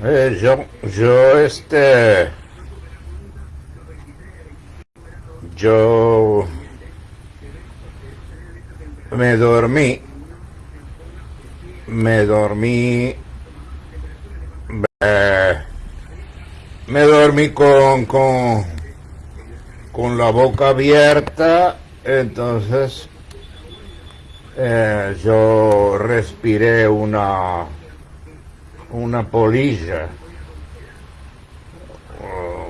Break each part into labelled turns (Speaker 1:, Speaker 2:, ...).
Speaker 1: Eh, yo, yo, este, yo me dormí, me dormí eh, me dormí con, con, la boca abierta, entonces eh, yo respiré una una polilla.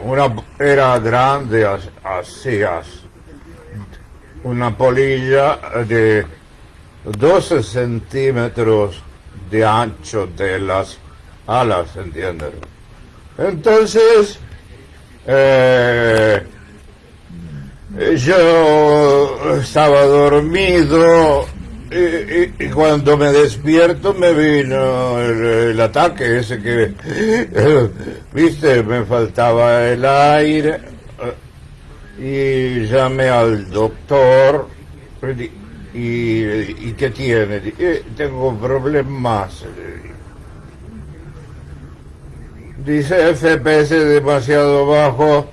Speaker 1: Una, era grande así, una polilla de 12 centímetros de ancho de las alas, ¿entiendes? Entonces, eh, yo estaba dormido y, cuando me despierto me vino el, ataque ese que, viste, me faltaba el aire y llamé al doctor y, y ¿qué tiene? tengo problemas. Dice FPS demasiado bajo,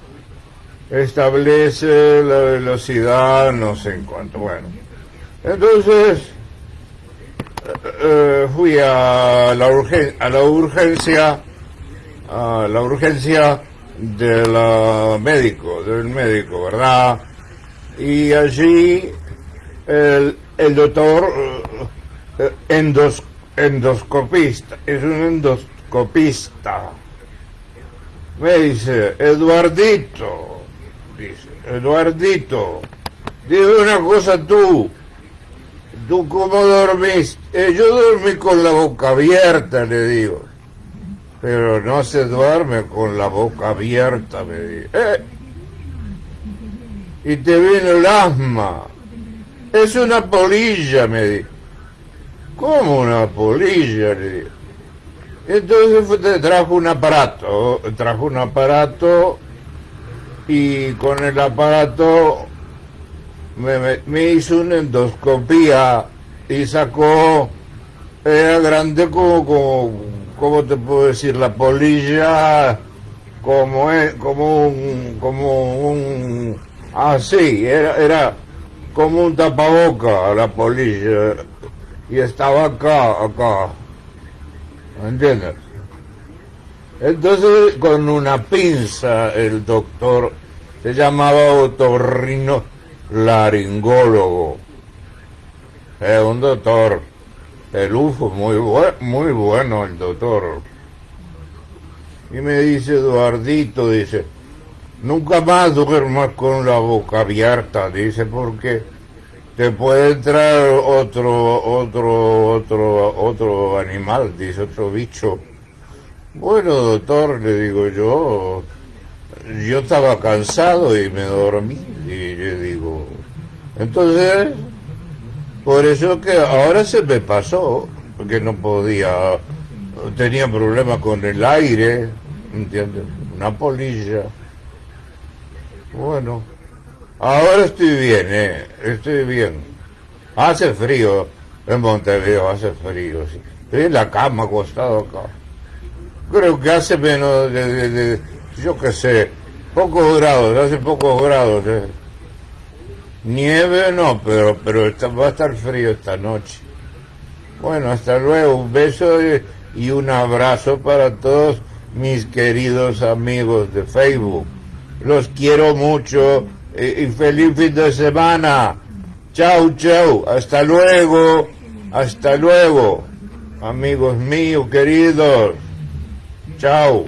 Speaker 1: establece la velocidad, no sé en cuánto, bueno. Entonces eh, fui a la, a la urgencia, a la urgencia del médico, del médico, ¿verdad? Y allí el, el doctor eh, endos, endoscopista, es un endoscopista. Me dice, Eduardito, dice, Eduardito, dime una cosa tú, ¿Tú cómo dormís? Eh, yo dormí con la boca abierta, le digo. Pero no se duerme con la boca abierta, me dice. Eh, y te viene el asma. Es una polilla, me dice. ¿Cómo una polilla? Le. Entonces trajo un aparato, trajo un aparato y con el aparato me, hizo una endoscopía y sacó, era grande como, como, ¿cómo te puedo decir? La polilla, como, como un, como un, así, era, era como un tapaboca la polilla, y estaba acá, acá, ¿me entiendes? Entonces, con una pinza, el doctor se llamaba otorrino laringólogo. Es un doctor. El UFO, muy, muy bueno el doctor. Y me dice Eduardito, dice, nunca más duermas con la boca abierta, dice, porque te puede entrar otro, otro, otro, otro animal, dice, otro bicho. Bueno, doctor, le digo yo, yo estaba cansado y me dormí. Y yo digo, entonces, por eso que ahora se me pasó, porque no podía, tenía problemas con el aire, ¿entiendes? Una polilla. Bueno, ahora estoy bien, ¿eh? Estoy bien. Hace frío en Montevideo, hace frío, sí. Estoy en la cama acostado acá. Creo que hace menos de yo qué sé, pocos grados, hace pocos grados. Eh. Nieve no, pero, pero va a estar frío esta noche. Bueno, hasta luego, un beso y un abrazo para todos mis queridos amigos de Facebook. Los quiero mucho y feliz fin de semana. Chau, chau, hasta luego, hasta luego, amigos míos queridos. Chao.